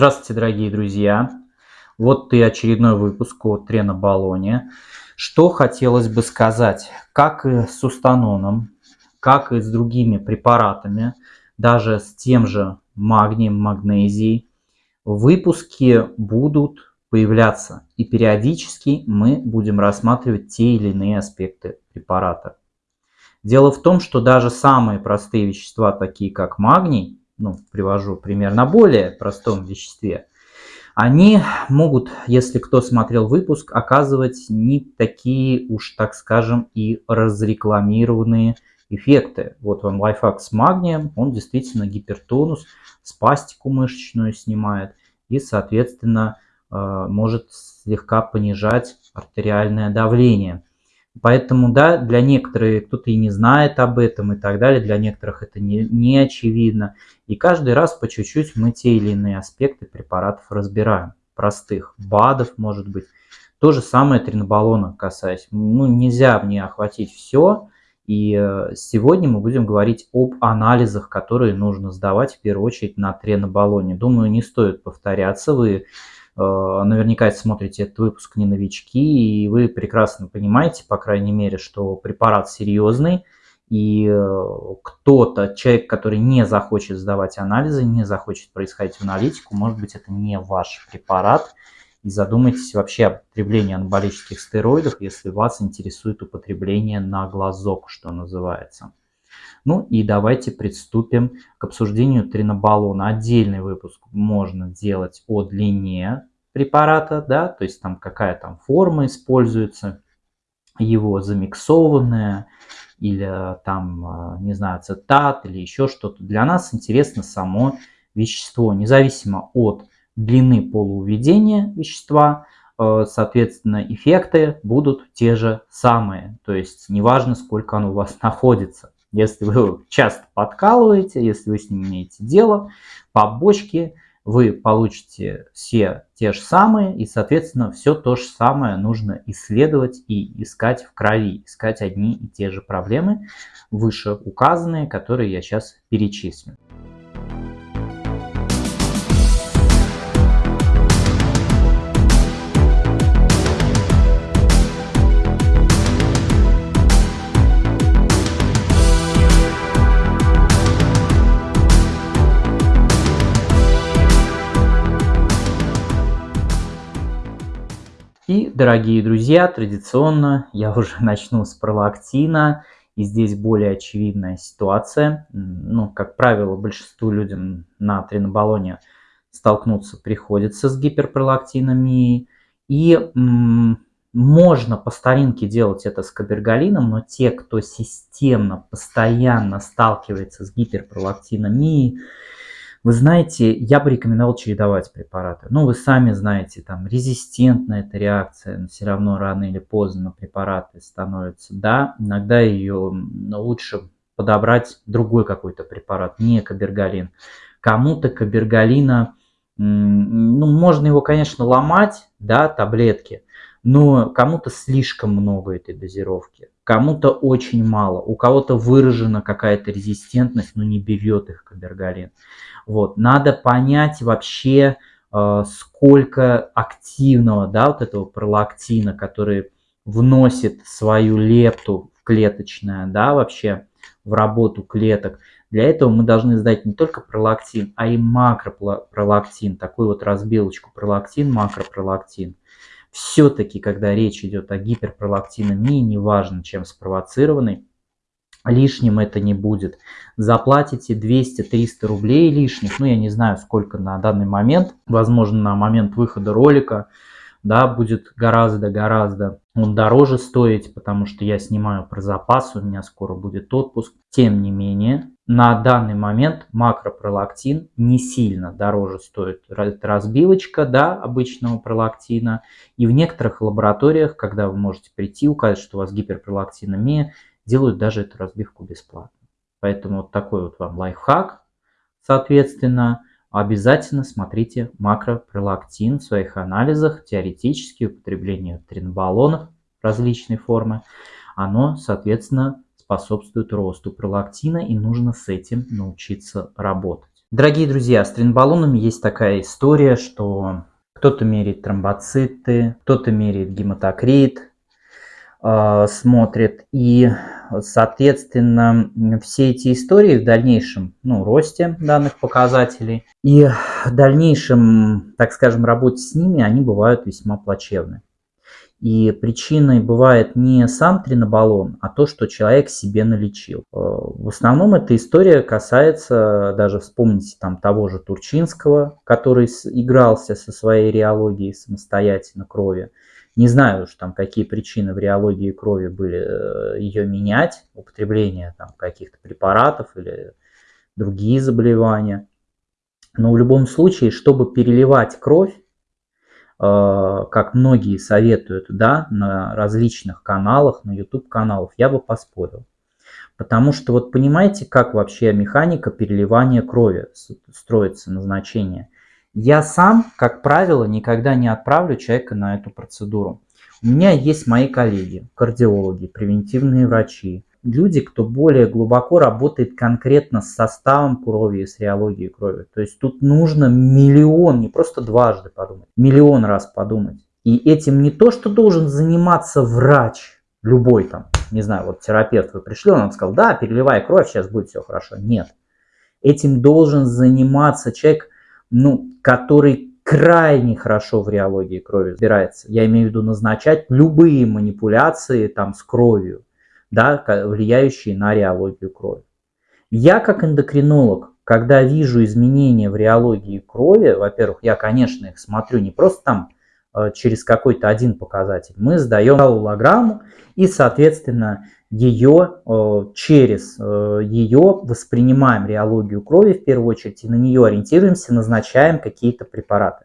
Здравствуйте, дорогие друзья! Вот и очередной выпуск о тренобаллоне. Что хотелось бы сказать, как и с устаноном, как и с другими препаратами, даже с тем же магнием, магнезией, выпуски будут появляться, и периодически мы будем рассматривать те или иные аспекты препарата. Дело в том, что даже самые простые вещества, такие как магний, ну, привожу пример на более простом веществе, они могут, если кто смотрел выпуск, оказывать не такие уж, так скажем, и разрекламированные эффекты. Вот вам лайфхак с магнием, он действительно гипертонус, спастику мышечную снимает и, соответственно, э, может слегка понижать артериальное давление. Поэтому, да, для некоторых кто-то и не знает об этом и так далее, для некоторых это не, не очевидно. И каждый раз по чуть-чуть мы те или иные аспекты препаратов разбираем. Простых, БАДов, может быть. То же самое тринобаллона касаясь. Ну, нельзя мне охватить все. И э, сегодня мы будем говорить об анализах, которые нужно сдавать в первую очередь на тренобаллоне. Думаю, не стоит повторяться. Вы наверняка смотрите этот выпуск не новички, и вы прекрасно понимаете, по крайней мере, что препарат серьезный, и э, кто-то, человек, который не захочет сдавать анализы, не захочет происходить в аналитику, может быть, это не ваш препарат, и задумайтесь вообще об употреблении анаболических стероидов, если вас интересует употребление на глазок, что называется. Ну и давайте приступим к обсуждению тринобаллона. Отдельный выпуск можно делать о длине препарата, да, то есть там какая там форма используется, его замиксованная, или там, не знаю, цитат, или еще что-то. Для нас интересно само вещество, независимо от длины полуведения вещества, э, соответственно, эффекты будут те же самые. То есть неважно, сколько оно у вас находится. Если вы часто подкалываете, если вы с ним имеете дело, побочки, вы получите все те же самые, и, соответственно, все то же самое нужно исследовать и искать в крови, искать одни и те же проблемы, выше указанные, которые я сейчас перечислю. Дорогие друзья, традиционно я уже начну с пролактина. И здесь более очевидная ситуация. Ну, как правило, большинству людям на тренобаллоне столкнуться приходится с гиперпролактинами. И можно по старинке делать это с кабергалином, но те, кто системно, постоянно сталкивается с гиперпролактинами, вы знаете, я бы рекомендовал чередовать препараты. Ну, вы сами знаете, там резистентная эта реакция, но все равно рано или поздно препараты становится. Да, иногда ее лучше подобрать другой какой-то препарат, не кабергалин. Кому-то кабергалина, ну, можно его, конечно, ломать, да, таблетки, но кому-то слишком много этой дозировки, кому-то очень мало, у кого-то выражена какая-то резистентность, но не берет их кабергалин. Вот, надо понять вообще, э, сколько активного, да, вот этого пролактина, который вносит свою лепту в клеточное, да, вообще в работу клеток. Для этого мы должны сдать не только пролактин, а и макропролактин, такую вот разбилочку пролактин, макропролактин. Все-таки, когда речь идет о гиперпролактинемии, неважно чем спровоцированной, лишним это не будет. Заплатите 200-300 рублей лишних, ну я не знаю сколько на данный момент, возможно на момент выхода ролика, да, будет гораздо-гораздо он дороже стоить, потому что я снимаю про запас, у меня скоро будет отпуск. Тем не менее, на данный момент макропролактин не сильно дороже стоит. Разбивочка, да, обычного пролактина. И в некоторых лабораториях, когда вы можете прийти, указать, что у вас гиперпролактинемия, делают даже эту разбивку бесплатно. Поэтому вот такой вот вам лайфхак. Соответственно, обязательно смотрите макропролактин в своих анализах, теоретически употребление тринбаллонов различной формы. Оно, соответственно, способствует росту пролактина и нужно с этим научиться работать. Дорогие друзья, с тренбаллонами есть такая история, что кто-то меряет тромбоциты, кто-то меряет гематокрит, э, смотрит. И, соответственно, все эти истории в дальнейшем ну, росте данных показателей и в дальнейшем, так скажем, работе с ними, они бывают весьма плачевны. И причиной бывает не сам тринобаллон, а то, что человек себе налечил. Э, в основном эта история касается, даже вспомните там того же Турчинского, который игрался со своей реологией самостоятельно крови. Не знаю уж там, какие причины в реологии крови были э, ее менять, употребление там каких-то препаратов или другие заболевания. Но в любом случае, чтобы переливать кровь, как многие советуют, да, на различных каналах, на YouTube каналах, я бы поспорил. Потому что вот понимаете, как вообще механика переливания крови строится, назначение. Я сам, как правило, никогда не отправлю человека на эту процедуру. У меня есть мои коллеги, кардиологи, превентивные врачи, люди, кто более глубоко работает конкретно с составом крови и с реологией крови. То есть тут нужно миллион, не просто дважды подумать, миллион раз подумать. И этим не то, что должен заниматься врач, любой там, не знаю, вот терапевт вы пришли, он вам сказал, да, переливай кровь, сейчас будет все хорошо. Нет. Этим должен заниматься человек, ну, который крайне хорошо в реологии крови разбирается. Я имею в виду назначать любые манипуляции там с кровью да, влияющие на реологию крови. Я как эндокринолог, когда вижу изменения в реологии крови, во-первых, я, конечно, их смотрю не просто там э, через какой-то один показатель. Мы сдаем галлограмму и, соответственно, ее э, через э, ее воспринимаем реологию крови в первую очередь и на нее ориентируемся, назначаем какие-то препараты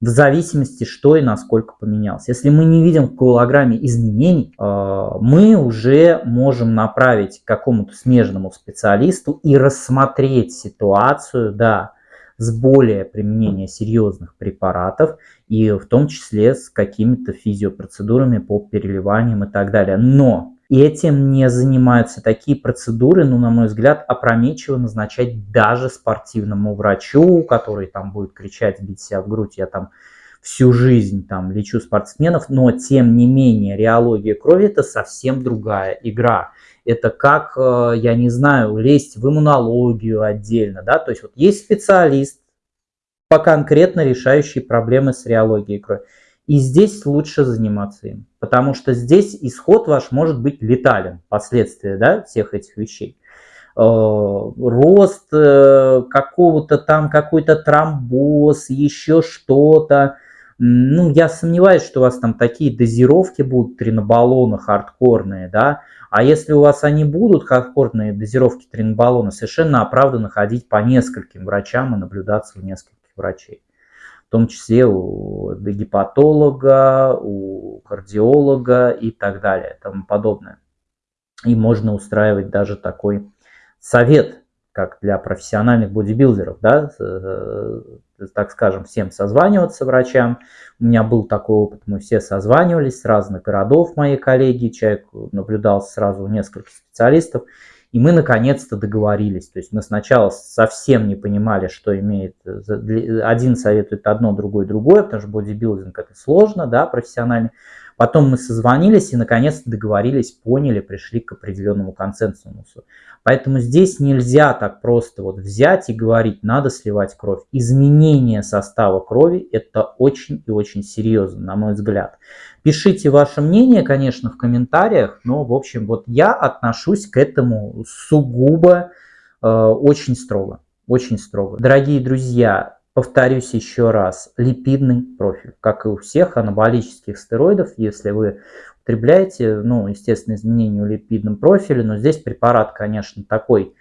в зависимости, что и насколько поменялось. Если мы не видим в коагулограмме изменений, э, мы уже можем направить к какому-то смежному специалисту и рассмотреть ситуацию, да, с более применением серьезных препаратов и в том числе с какими-то физиопроцедурами по переливаниям и так далее. Но и этим не занимаются такие процедуры, ну, на мой взгляд, опрометчиво назначать даже спортивному врачу, который там будет кричать, бить себя в грудь, я там всю жизнь там лечу спортсменов, но тем не менее реология крови это совсем другая игра. Это как, э, я не знаю, лезть в иммунологию отдельно, да, то есть вот есть специалист по конкретно решающий проблемы с реологией крови. И здесь лучше заниматься им, потому что здесь исход ваш может быть летален, последствия да, всех этих вещей. Э, рост э, какого-то там, какой-то тромбоз, еще что-то. Ну, я сомневаюсь, что у вас там такие дозировки будут тринобаллона хардкорные, да. А если у вас они будут, хардкорные дозировки тринобаллона, совершенно оправданно ходить по нескольким врачам и наблюдаться у нескольких врачей в том числе у гепатолога, у кардиолога и так далее, тому подобное. И можно устраивать даже такой совет, как для профессиональных бодибилдеров, да, э, так скажем, всем созваниваться врачам. У меня был такой опыт, мы все созванивались с разных городов, мои коллеги, человек наблюдал сразу несколько специалистов, и мы наконец-то договорились. То есть мы сначала совсем не понимали, что имеет... Один советует одно, другой другое, потому что бодибилдинг это сложно, да, профессионально. Потом мы созвонились и наконец-то договорились, поняли, пришли к определенному консенсусу. Поэтому здесь нельзя так просто вот взять и говорить, надо сливать кровь. Изменение состава крови это очень и очень серьезно, на мой взгляд. Пишите ваше мнение, конечно, в комментариях, но, в общем, вот я отношусь к этому сугубо э, очень строго. Очень строго. Дорогие друзья, Повторюсь еще раз, липидный профиль, как и у всех анаболических стероидов, если вы употребляете, ну, естественно, изменения в липидном профиле, но здесь препарат, конечно, такой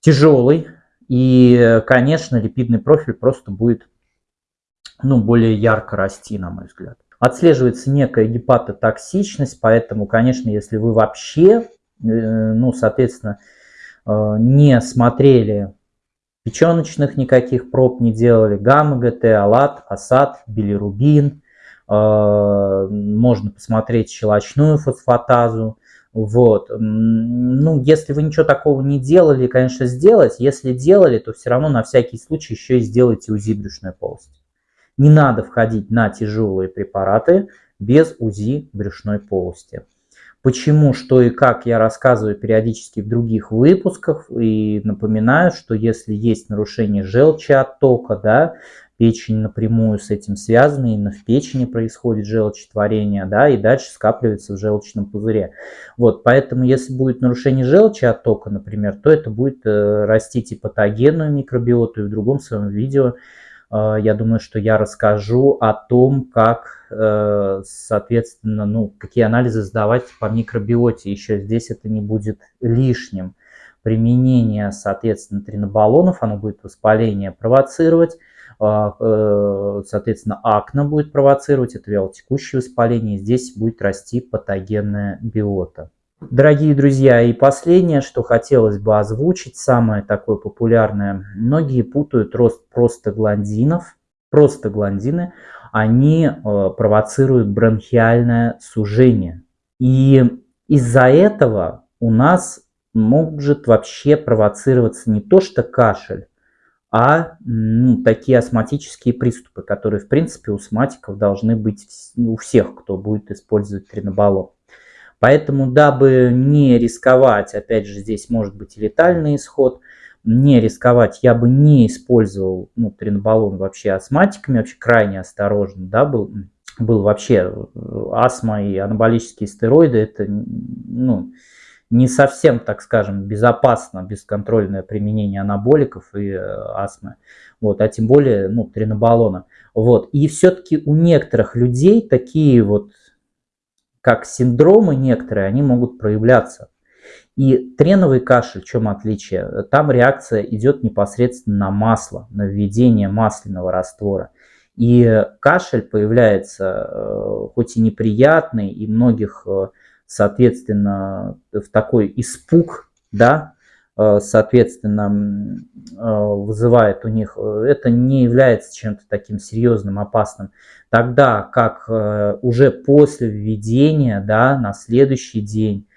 тяжелый, и, конечно, липидный профиль просто будет, ну, более ярко расти, на мой взгляд. Отслеживается некая гепатотоксичность, поэтому, конечно, если вы вообще, э, ну, соответственно, э, не смотрели печеночных никаких проб не делали, гамма-ГТ, алат, асад, билирубин, э, можно посмотреть щелочную фосфатазу, Вот. Ну, если вы ничего такого не делали, конечно, сделать. Если делали, то все равно на всякий случай еще и сделайте УЗИ брюшной полости. Не надо входить на тяжелые препараты без УЗИ брюшной полости. Почему, что и как я рассказываю периодически в других выпусках и напоминаю, что если есть нарушение желчи оттока, да, печень напрямую с этим связана, именно в печени происходит желчетворение, да, и дальше скапливается в желчном пузыре. Вот, поэтому если будет нарушение желчи оттока, например, то это будет э, растить и патогенную микробиоту, и в другом своем видео я думаю, что я расскажу о том, как, э, соответственно, ну, какие анализы сдавать по микробиоте. Еще здесь это не будет лишним. Применение, соответственно, тринобаллонов, оно будет воспаление провоцировать, э, соответственно, акне будет провоцировать, это вялотекущее воспаление, здесь будет расти патогенная биота. Дорогие друзья, и последнее, что хотелось бы озвучить, самое такое популярное. Многие путают рост простагландинов, простагландины, они э, провоцируют бронхиальное сужение. И из-за этого у нас может вообще провоцироваться не то что кашель, а ну, такие астматические приступы, которые, в принципе, у астматиков должны быть у всех, кто будет использовать тринобалон. Поэтому, дабы не рисковать, опять же, здесь может быть летальный исход, не рисковать, я бы не использовал ну, тринобалон вообще астматиками, вообще крайне осторожно, да, был, был вообще э, астма и анаболические стероиды, это, ну, не совсем, так скажем, безопасно бесконтрольное применение анаболиков и э, астмы, вот, а тем более ну, тринобалона. Вот. И все-таки у некоторых людей такие вот, как синдромы некоторые, они могут проявляться. И треновый кашель, в чем отличие? Там реакция идет непосредственно на масло, на введение масляного раствора. И кашель появляется э, хоть и неприятный, и многих э, соответственно, в такой испуг, да, соответственно, э, вызывает у них, э, это не является чем-то таким серьезным, опасным. Тогда как уже после введения, да, на следующий день,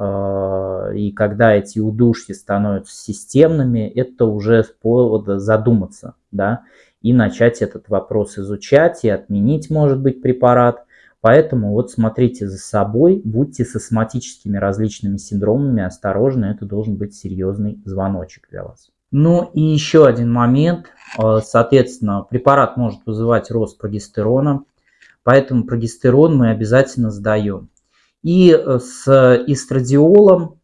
и когда эти удушья становятся системными, это уже повод задуматься, да, и начать этот вопрос изучать, и отменить, может быть, препарат, Поэтому вот смотрите за собой, будьте с астматическими различными синдромами осторожны, это должен быть серьезный звоночек для вас. Ну и еще один момент, э, соответственно, препарат может вызывать рост прогестерона, поэтому прогестерон мы обязательно сдаем. И э, с эстрадиолом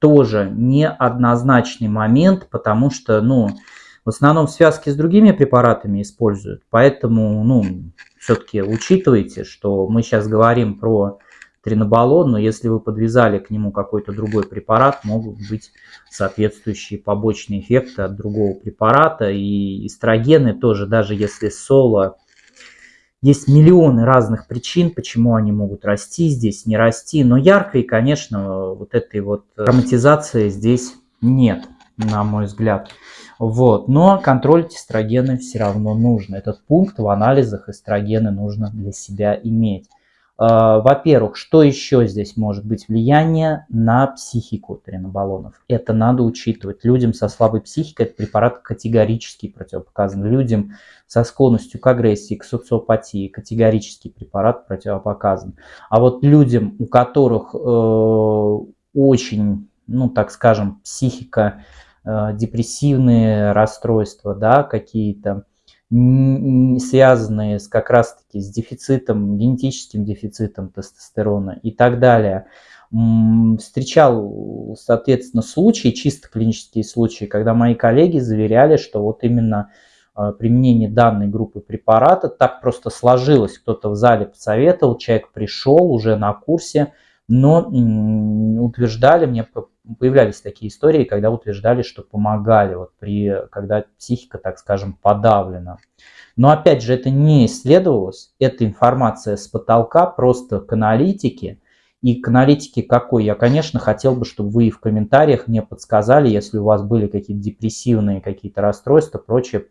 тоже неоднозначный момент, потому что, ну, в основном в связке с другими препаратами используют, поэтому, ну, все-таки учитывайте, что мы сейчас говорим про тринобалон, но если вы подвязали к нему какой-то другой препарат, могут быть соответствующие побочные эффекты от другого препарата. И эстрогены тоже, даже если соло, есть миллионы разных причин, почему они могут расти здесь, не расти. Но яркой, конечно, вот этой вот ароматизации здесь нет, на мой взгляд. Вот. Но контроль эстрогены все равно нужно. Этот пункт в анализах эстрогены нужно для себя иметь. А, во-первых, что еще здесь может быть? Влияние на психику тренобаллонов. Это надо учитывать. Людям со слабой психикой этот препарат категорически противопоказан. Людям со склонностью к агрессии, к социопатии категорический препарат противопоказан. А вот людям, у которых э, очень, ну так скажем, психика депрессивные расстройства, да, какие-то, связанные с, как раз-таки с дефицитом, генетическим дефицитом тестостерона и так далее. Встречал, соответственно, случаи, чисто клинические случаи, когда мои коллеги заверяли, что вот именно э, применение данной группы препарата так просто сложилось. Кто-то в зале посоветовал, человек пришел уже на курсе, но утверждали, мне появлялись такие истории, когда утверждали, что помогали, вот при, когда психика, так скажем, подавлена. Но опять же, это не исследовалось, это информация с потолка, просто к аналитике. И к аналитике какой? Я, конечно, хотел бы, чтобы вы в комментариях мне подсказали, если у вас были какие-то депрессивные какие-то расстройства, прочее,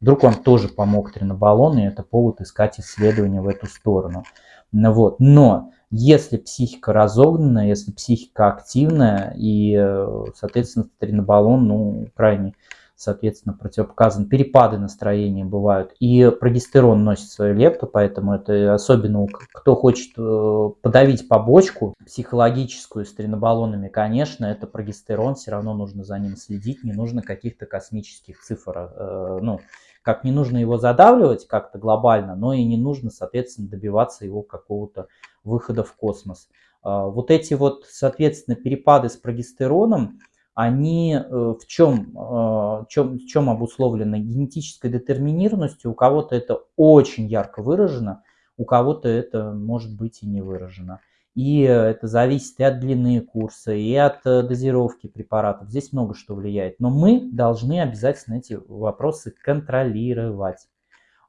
вдруг вам тоже помог тренобаллон, и это повод искать исследования в эту сторону. Вот. Но Если психика разогнанная, если психика активная, и, э, соответственно, тренобаллон, ну, крайне соответственно, противопоказан. Перепады настроения бывают. И прогестерон носит свою лепту, поэтому это особенно кто хочет э, подавить побочку психологическую с тренобаллонами, конечно, это прогестерон, все равно нужно за ним следить, не нужно каких-то космических цифр, э, ну, как не нужно его задавливать как-то глобально, но и не нужно, соответственно, добиваться его какого-то выхода в космос. А, вот эти вот, соответственно, перепады с прогестероном, они э, в чем, в чем, в чем обусловлены? Генетической детерминированностью. У кого-то это очень ярко выражено, у кого-то это может быть и не выражено. И это зависит и от длины курса, и от э, дозировки препаратов. Здесь много что влияет. Но мы должны обязательно эти вопросы контролировать.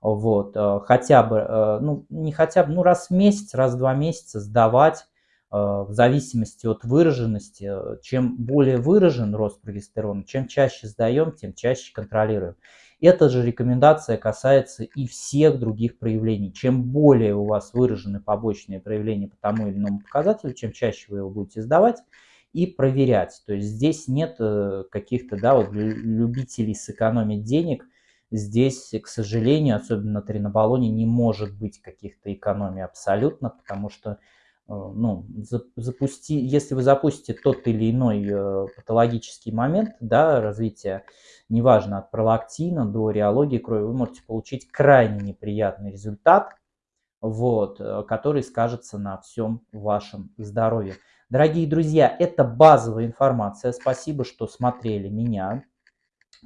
Вот, э, хотя бы, ну не хотя бы, ну раз в месяц, раз в два месяца сдавать Э, в зависимости от выраженности, э, чем более выражен рост прогестерона, чем чаще сдаем, тем чаще контролируем. Эта же рекомендация касается и всех других проявлений. Чем более у вас выражены побочные проявления по тому или иному показателю, чем чаще вы его будете сдавать и проверять. То есть здесь нет э, каких-то да, вот любителей сэкономить денег. Здесь, к сожалению, особенно на тренобаллоне, не может быть каких-то экономий абсолютно, потому что Э, ну, запусти, если вы запустите тот или иной э, патологический момент да, развития, неважно от пролактина до реологии крови, вы можете получить крайне неприятный результат, вот, э, который скажется на всем вашем здоровье. Дорогие друзья, это базовая информация. Спасибо, что смотрели меня.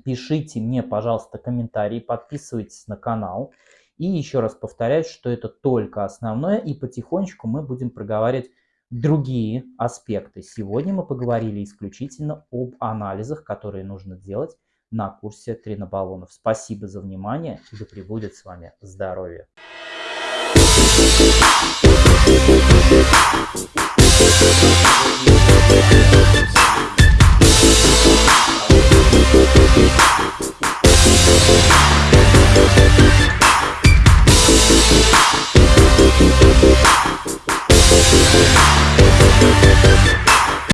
Пишите мне, пожалуйста, комментарии, подписывайтесь на канал. И еще раз повторяю, что это только основное, и потихонечку мы будем проговаривать другие аспекты. Сегодня мы поговорили исключительно об анализах, которые нужно делать на курсе тренобаллонов. Спасибо за внимание и да пребудет с вами здоровье.